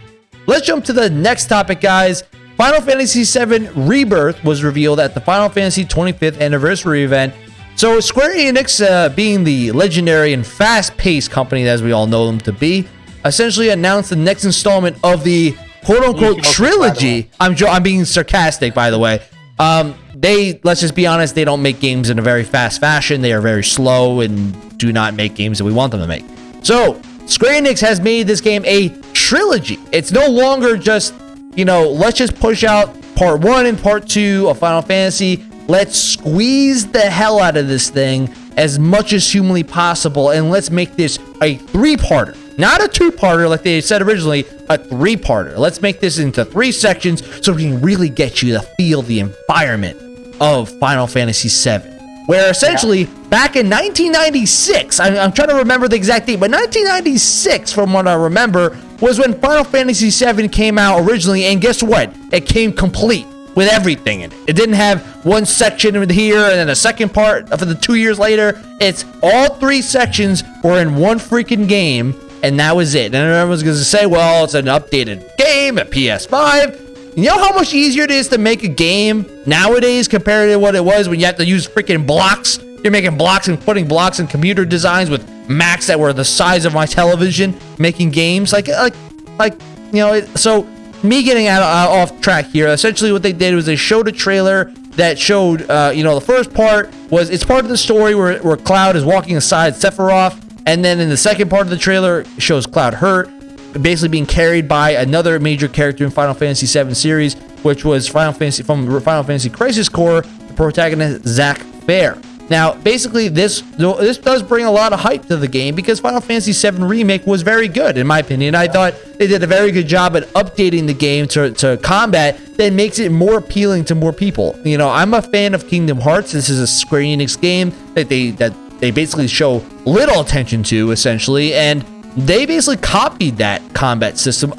Let's jump to the next topic, guys. Final Fantasy VII Rebirth was revealed at the Final Fantasy 25th anniversary event. So Square Enix, uh, being the legendary and fast-paced company as we all know them to be, essentially announced the next installment of the quote-unquote
You joked, by the
trilogy. I'm jo- I'm being sarcastic, by the way. Um, they let's just be honest, they don't make games in a very fast fashion. They are very slow and do not make games that we want them to make. So Square Enix has made this game a trilogy. It's no longer just you know let's just push out part one and part two of Final Fantasy. Let's squeeze the hell out of this thing as much as humanly possible, and let's make this a three-parter. Not a two-parter like they said originally, a three-parter. Let's make this into three sections so we can really get you to feel the environment of Final Fantasy VII. Where essentially, back in 1996, I, I'm trying to remember the exact date, but 1996, from what I remember, was when Final Fantasy VII came out originally, and guess what? It came complete with everything in it. It didn't have one section in here and then a second part for the two years later. It's all three sections were in one freaking game, and that was it. And everyone's going to say, well, it's an updated game at PS5. You know how much easier it is to make a game nowadays compared to what it was when you have to use freaking blocks? You're making blocks and putting blocks in computer designs with Macs that were the size of my television, making games like like like you know. It, so me getting out, uh, off track here. Essentially, what they did was they showed a trailer that showed, uh, you know, the first part was it's part of the story where where Cloud is walking aside Sephiroth, and then in the second part of the trailer shows Cloud hurt, basically being carried by another major character in Final Fantasy VII series, which was Final Fantasy from Final Fantasy Crisis Core, the protagonist Zack Fair. Now, basically, this this does bring a lot of hype to the game because Final Fantasy VII Remake was very good, in my opinion. I thought they did a very good job at updating the game to, to combat that makes it more appealing to more people. You know, I'm a fan of Kingdom Hearts. This is a Square Enix game that they that they basically show little attention to, essentially, and they basically copied that combat system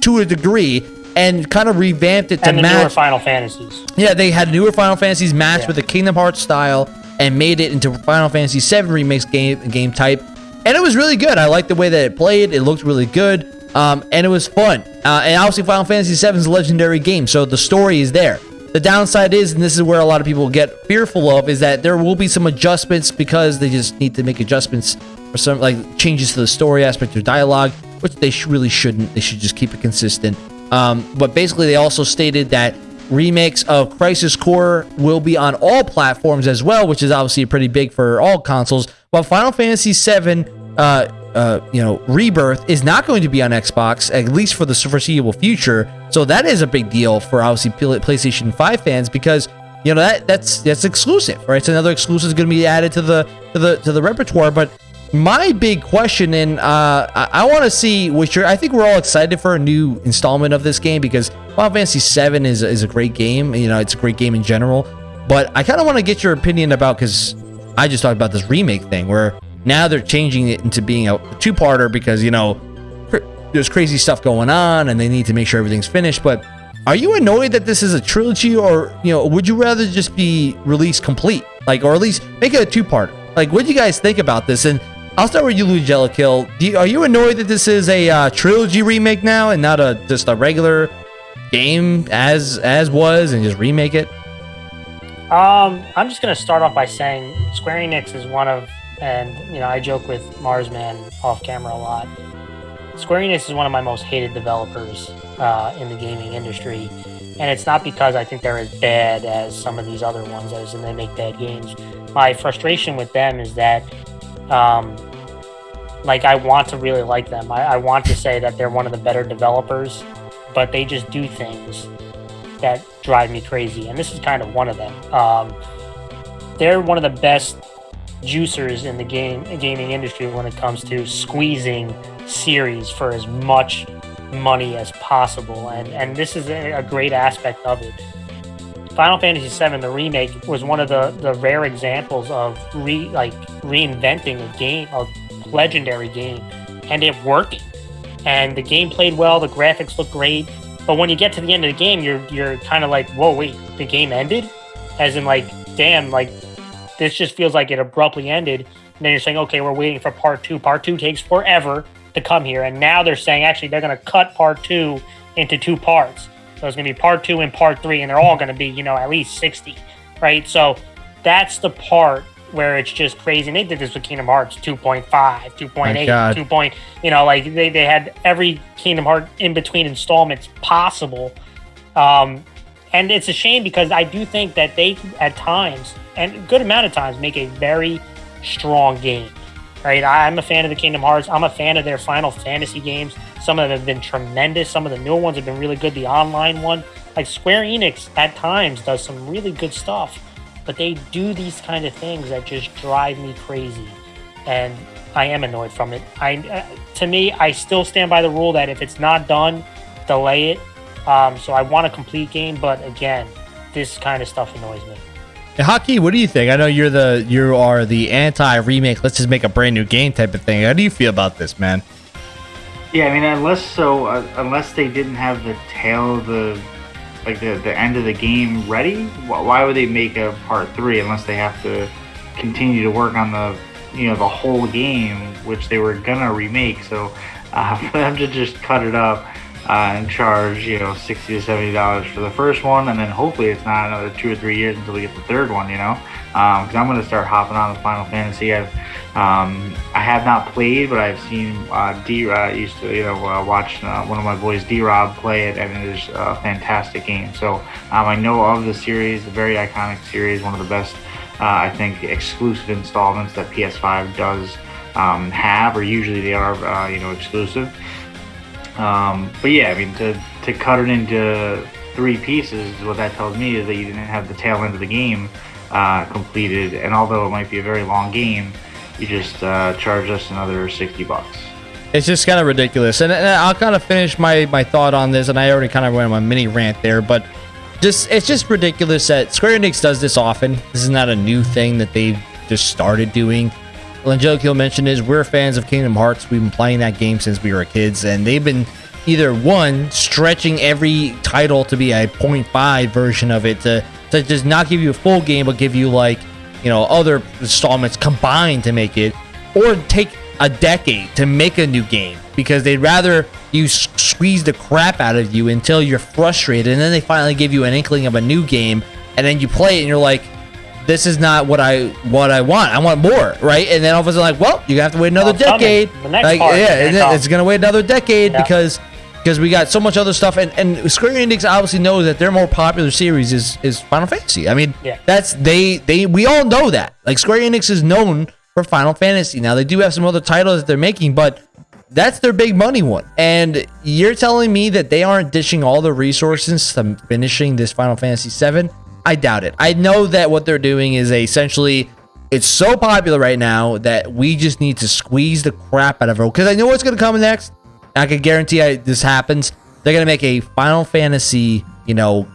to a degree and kind of revamped it to
and the newer
match
Final Fantasies.
yeah, they had newer Final Fantasies matched
Yeah.
with the Kingdom Hearts style and made it into Final Fantasy VII Remakes game game type, and it was really good. I liked the way that it played; it looked really good, um, and it was fun. Uh, and obviously, Final Fantasy VII is a legendary game, so the story is there. The downside is, and this is where a lot of people get fearful of, is that there will be some adjustments because they just need to make adjustments or some like changes to the story aspect or dialogue, which they sh- really shouldn't. They should just keep it consistent. Um, but basically, they also stated that remakes of Crisis Core will be on all platforms as well, which is obviously pretty big for all consoles. While Final Fantasy VII, uh, uh, you know, Rebirth is not going to be on Xbox at least for the foreseeable future. So that is a big deal for obviously PlayStation 5 fans because you know that that's that's exclusive, right? It's another exclusive is going to be added to the to the to the repertoire, but my big question, and uh, I, I want to see which you're, I think we're all excited for a new installment of this game because Final Fantasy VII is, is a great game. You know, it's a great game in general. But I kind of want to get your opinion about because I just talked about this remake thing where now they're changing it into being a two-parter because you know there's crazy stuff going on and they need to make sure everything's finished. But are you annoyed that this is a trilogy, or you know, would you rather just be released complete, like, or at least make it a two-parter? Like, what do you guys think about this? And I'll start with you, Lou Jellikill. You, are you annoyed that this is a uh, trilogy remake now and not a just a regular game as as was and just remake it?
Um, I'm just gonna start off by saying Square Enix is one of, and you know, I joke with Marsman off camera a lot. Square Enix is one of my most hated developers uh, in the gaming industry, and it's not because I think they're as bad as some of these other ones, as and they make bad games. My frustration with them is that um, like I want to really like them. I, I want to say that they're one of the better developers, but they just do things that drive me crazy, and this is kind of one of them. Um, they're one of the best juicers in the game gaming industry when it comes to squeezing series for as much money as possible, and and this is a, great aspect of it. Final Fantasy VII, the remake, was one of the, the rare examples of re like reinventing a game, a legendary game, and it working. And the game played well, the graphics looked great, but when you get to the end of the game, you're you're kind of like, whoa, wait, the game ended, as in like, damn, like this just feels like it abruptly ended. And then you're saying, okay, we're waiting for part two. Part two takes forever to come here, and now they're saying actually they're going to cut part two into two parts. So it's going to be part two and part three, and they're all going to be, you know, at least 60, right? So that's the part where it's just crazy. And they did this with Kingdom Hearts 2.5, 2.8, 2. Point, you know, like they, they had every Kingdom Heart in between installments possible. Um, and it's a shame because I do think that they, at times, and a good amount of times, make a very strong game right? I'm a fan of the Kingdom Hearts. I'm a fan of their Final Fantasy games. Some of them have been tremendous. Some of the newer ones have been really good. The online one, like Square Enix, at times does some really good stuff, but they do these kind of things that just drive me crazy, and I am annoyed from it. I, uh, to me, I still stand by the rule that if it's not done, delay it. Um, so I want a complete game, but again, this kind of stuff annoys me.
Haki, what do you think? I know you're the you are the anti remake. Let's just make a brand new game type of thing. How do you feel about this, man?
Yeah, I mean, unless so, uh, unless they didn't have the tail of the like the the end of the game ready, why would they make a part three unless they have to continue to work on the you know the whole game, which they were gonna remake? So uh, for them to just cut it up and charge you know sixty to seventy dollars for the first one, and then hopefully it's not another two or three years until we get the third one. You know, because um, I'm going to start hopping on the Final Fantasy. I've um, I have not played, but I've seen uh, D. Uh, used to you know uh, watch uh, one of my boys D. Rob play it, and it is a fantastic game. So um, I know of the series, a very iconic series, one of the best. Uh, I think exclusive installments that PS5 does um, have, or usually they are, uh, you know, exclusive. Um, but yeah, I mean, to, to cut it into three pieces, what that tells me is that you didn't have the tail end of the game uh, completed. And although it might be a very long game, you just uh, charge us another 60 bucks.
It's just kind of ridiculous. And, and, I'll kind of finish my, my thought on this. And I already kind of went on my mini rant there. But just it's just ridiculous that Square Enix does this often. This is not a new thing that they've just started doing. Angelico mentioned is we're fans of Kingdom Hearts. We've been playing that game since we were kids, and they've been either one stretching every title to be a 0.5 version of it to to just not give you a full game, but give you like you know other installments combined to make it, or take a decade to make a new game because they'd rather you squeeze the crap out of you until you're frustrated, and then they finally give you an inkling of a new game, and then you play it, and you're like, this is not what I what I want. I want more, right? And then all of a sudden, like, well, you have to wait another
Well,
decade.
coming. The next
like, yeah,
gonna
it's gonna wait another decade
Yeah.
because because we got so much other stuff, and and Square Enix obviously knows that their more popular series is is Final Fantasy. I mean,
Yeah.
that's they they we all know that. Like Square Enix is known for Final Fantasy. Now they do have some other titles that they're making, but that's their big money one. And you're telling me that they aren't dishing all the resources to finishing this Final Fantasy 7? I doubt it. I know that what they're doing is essentially it's so popular right now that we just need to squeeze the crap out of it because I know what's going to come next. I can guarantee I, this happens. They're going to make a Final Fantasy, you know,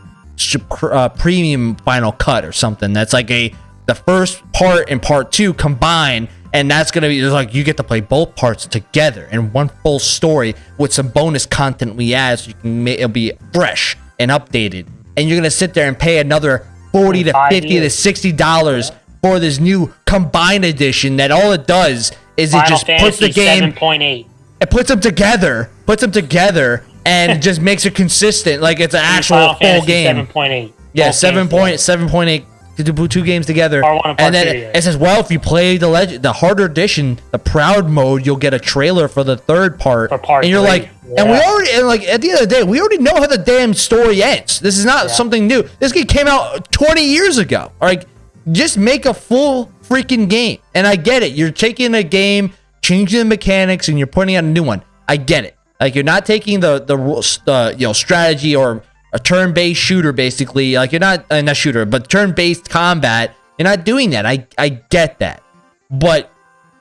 uh, premium final cut or something. That's like a the first part and part two combined, and that's gonna be it's like you get to play both parts together in one full story with some bonus content we add, so you can it'll be fresh and updated and you're gonna sit there and pay another 40 to
50
years. to 60 dollars yeah. for this new combined edition that all it does is
Final it
just Fantasy puts the game
7.8
it puts them together puts them together and (laughs) just makes it consistent like it's an actual
Final
full
Fantasy
game
7.8
yeah 7.8 to put two games together,
oh, one and part
then it, it says, well, if you play the legend, the harder edition, the proud mode, you'll get a trailer for the third part.
For part
and you're
three,
like, and we already, and like at the end of the day, we already know how the damn story ends. This is not something new. This game came out 20 years ago. All right, just make a full freaking game. And I get it. You're taking a game, changing the mechanics, and you're putting out a new one. I get it. Like you're not taking the the you know strategy or a turn-based shooter basically. Like you're not uh, not shooter, but turn-based combat. You're not doing that. I I get that, but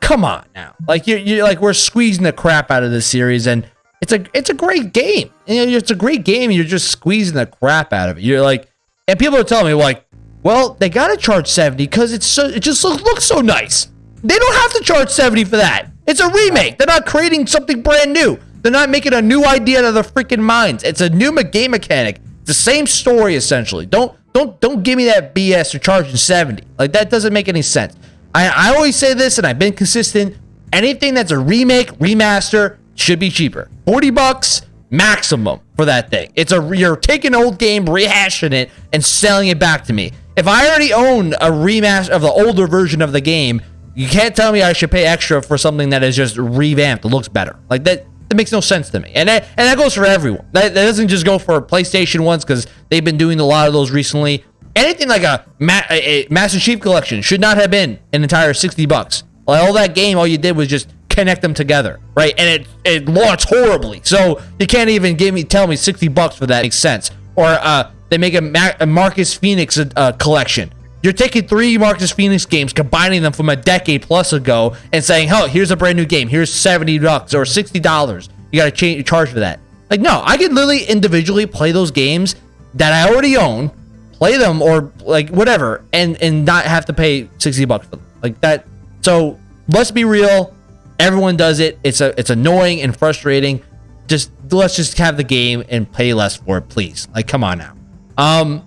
come on now. Like you're, you're like we're squeezing the crap out of this series, and it's a it's a great game. You know, it's a great game. You're just squeezing the crap out of it. You're like, and people are telling me like, well, they gotta charge seventy because it's so it just look, looks so nice. They don't have to charge seventy for that. It's a remake. They're not creating something brand new. They're not making a new idea out of their freaking minds. It's a new game mechanic. It's the same story essentially. Don't don't don't give me that BS. They're charging seventy. Like that doesn't make any sense. I I always say this, and I've been consistent. Anything that's a remake, remaster should be cheaper. Forty bucks maximum for that thing. It's a you're taking an old game, rehashing it, and selling it back to me. If I already own a remaster of the older version of the game, you can't tell me I should pay extra for something that is just revamped. Looks better. Like that. That makes no sense to me, and that, and that goes for everyone. That, that doesn't just go for PlayStation ones because they've been doing a lot of those recently. Anything like a, Ma- a, Master Chief Collection should not have been an entire sixty bucks. Like all that game, all you did was just connect them together, right? And it it launched horribly, so you can't even give me tell me sixty bucks for that makes sense. Or uh, they make a, Ma- a Marcus Fenix uh, collection. You're taking three Marcus Fenix games, combining them from a decade plus ago, and saying, "Oh, here's a brand new game. Here's seventy bucks or sixty dollars. You got to change charge for that." Like, no, I can literally individually play those games that I already own, play them or like whatever, and and not have to pay sixty bucks for them. Like that. So let's be real. Everyone does it. It's a it's annoying and frustrating. Just let's just have the game and pay less for it, please. Like, come on now. Um,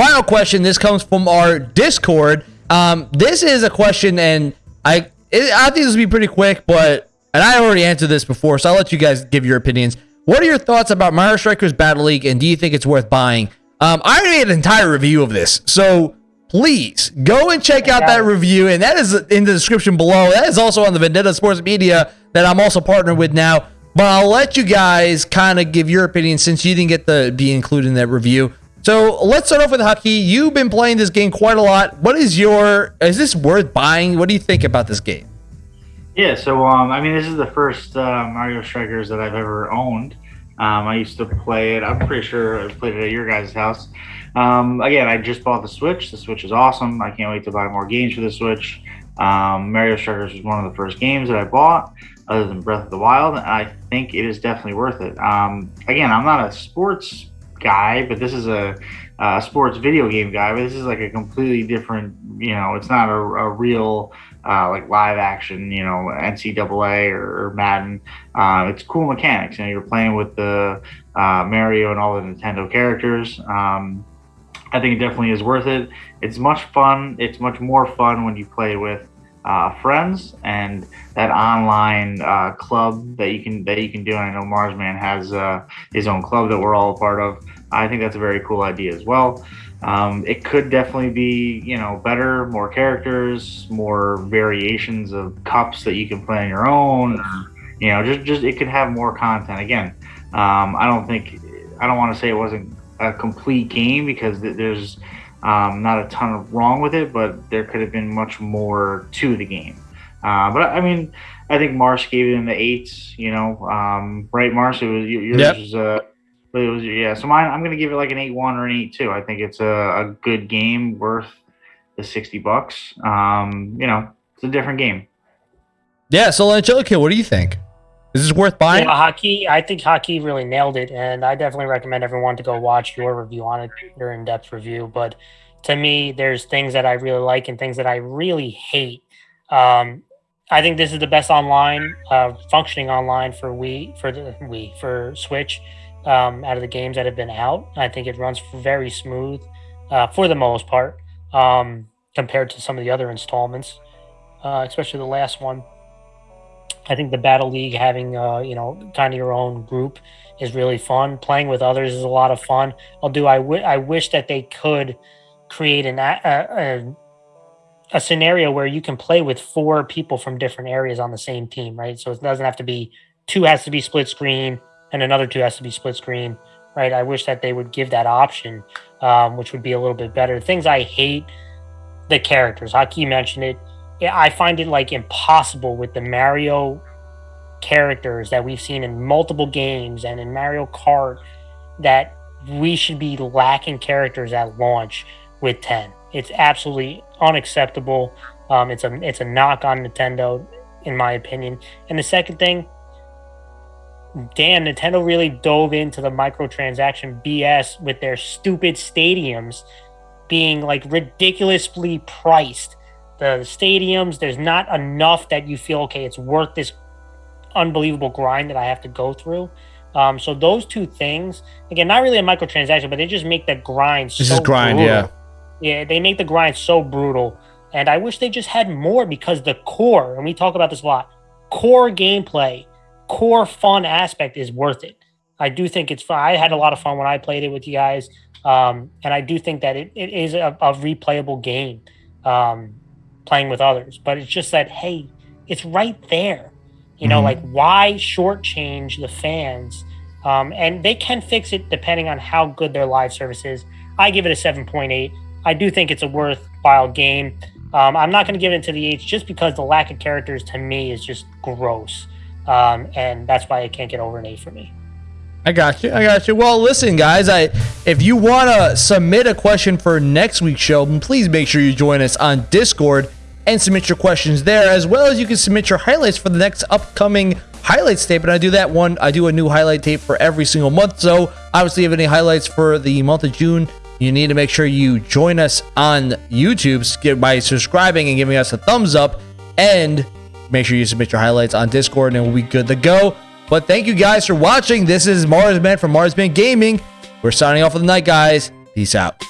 final question. This comes from our Discord. Um, this is a question, and I it, I think this will be pretty quick, but and I already answered this before, so I'll let you guys give your opinions. What are your thoughts about Mario Strikers Battle League, and do you think it's worth buying? Um, I already made an entire review of this, so please go and check out that review, and that is in the description below. That is also on the Vendetta Sports Media that I'm also partnered with now. But I'll let you guys kind of give your opinion since you didn't get to be included in that review. So let's start off with Hucky. You've been playing this game quite a lot. What is your? Is this worth buying? What do you think about this game?
Yeah, so um, I mean, this is the first uh, Mario Strikers that I've ever owned. Um, I used to play it. I'm pretty sure I played it at your guys' house. Um, again, I just bought the Switch. The Switch is awesome. I can't wait to buy more games for the Switch. Um, Mario Strikers was one of the first games that I bought, other than Breath of the Wild. And I think it is definitely worth it. Um, again, I'm not a sports guy, but this is a, a sports video game guy. But this is like a completely different. You know, it's not a, a real uh, like live action, you know, NCAA or, or Madden. Uh, it's cool mechanics. You know, you're playing with the uh, Mario and all the Nintendo characters. Um, I think it definitely is worth it. It's much fun. It's much more fun when you play with uh, friends and that online uh, club that you can that you can do. And I know Marsman has uh, his own club that we're all a part of. I think that's a very cool idea as well. Um, it could definitely be, you know, better, more characters, more variations of cups that you can play on your own. You know, just just it could have more content. Again, um, I don't think I don't want to say it wasn't a complete game because there's um, not a ton of wrong with it, but there could have been much more to the game. Uh, but I mean, I think Mars gave it in the eights. You know, um, right, Mars? It was yours. Yep. Was, uh, but it was yeah. So mine, I'm gonna give it like an eight one or an eight two. I think it's a, a good game worth the sixty bucks. Um, you know, it's a different game.
Yeah. So Angelica, what do you think? Is this worth buying?
Yeah, hockey. I think hockey really nailed it, and I definitely recommend everyone to go watch your review on it, your in-depth review. But to me, there's things that I really like and things that I really hate. Um, I think this is the best online, uh, functioning online for Wii for the Wii for Switch um, out of the games that have been out. I think it runs very smooth uh, for the most part um, compared to some of the other installments, uh, especially the last one. I think the Battle League having uh, you know kind of your own group is really fun. Playing with others is a lot of fun. I'll do. I, w- I wish that they could create an a, a, a scenario where you can play with four people from different areas on the same team, right? So it doesn't have to be two has to be split screen and another two has to be split screen, right? I wish that they would give that option, um, which would be a little bit better. Things I hate the characters. Haki mentioned it. I find it like impossible with the Mario characters that we've seen in multiple games and in Mario Kart that we should be lacking characters at launch with 10. It's absolutely unacceptable. Um, it's a it's a knock on Nintendo, in my opinion. And the second thing, damn, Nintendo really dove into the microtransaction BS with their stupid stadiums being like ridiculously priced. The stadiums, there's not enough that you feel okay, it's worth this unbelievable grind that I have to go through. Um, so those two things, again, not really a microtransaction, but they just make the grind.
This so is grind,
brutal.
yeah.
Yeah, they make the grind so brutal, and I wish they just had more because the core, and we talk about this a lot, core gameplay, core fun aspect is worth it. I do think it's fun. I had a lot of fun when I played it with you guys, um, and I do think that it, it is a, a replayable game um, playing with others. But it's just that hey, it's right there. You know, mm-hmm. like why shortchange the fans? Um, and they can fix it depending on how good their live service is. I give it a 7.8. I do think it's a worthwhile game. Um, I'm not going to give it to the H just because the lack of characters to me is just gross. Um, and that's why it can't get over an A for me.
I got you. I got you. Well, listen, guys. I if you want to submit a question for next week's show, please make sure you join us on Discord and submit your questions there, as well as you can submit your highlights for the next upcoming highlights tape. And I do that one, I do a new highlight tape for every single month. So obviously, if any highlights for the month of June, you need to make sure you join us on YouTube by subscribing and giving us a thumbs up. And make sure you submit your highlights on Discord and we'll be good to go. But thank you guys for watching. This is Marsman from Marsman Gaming. We're signing off for the night, guys. Peace out.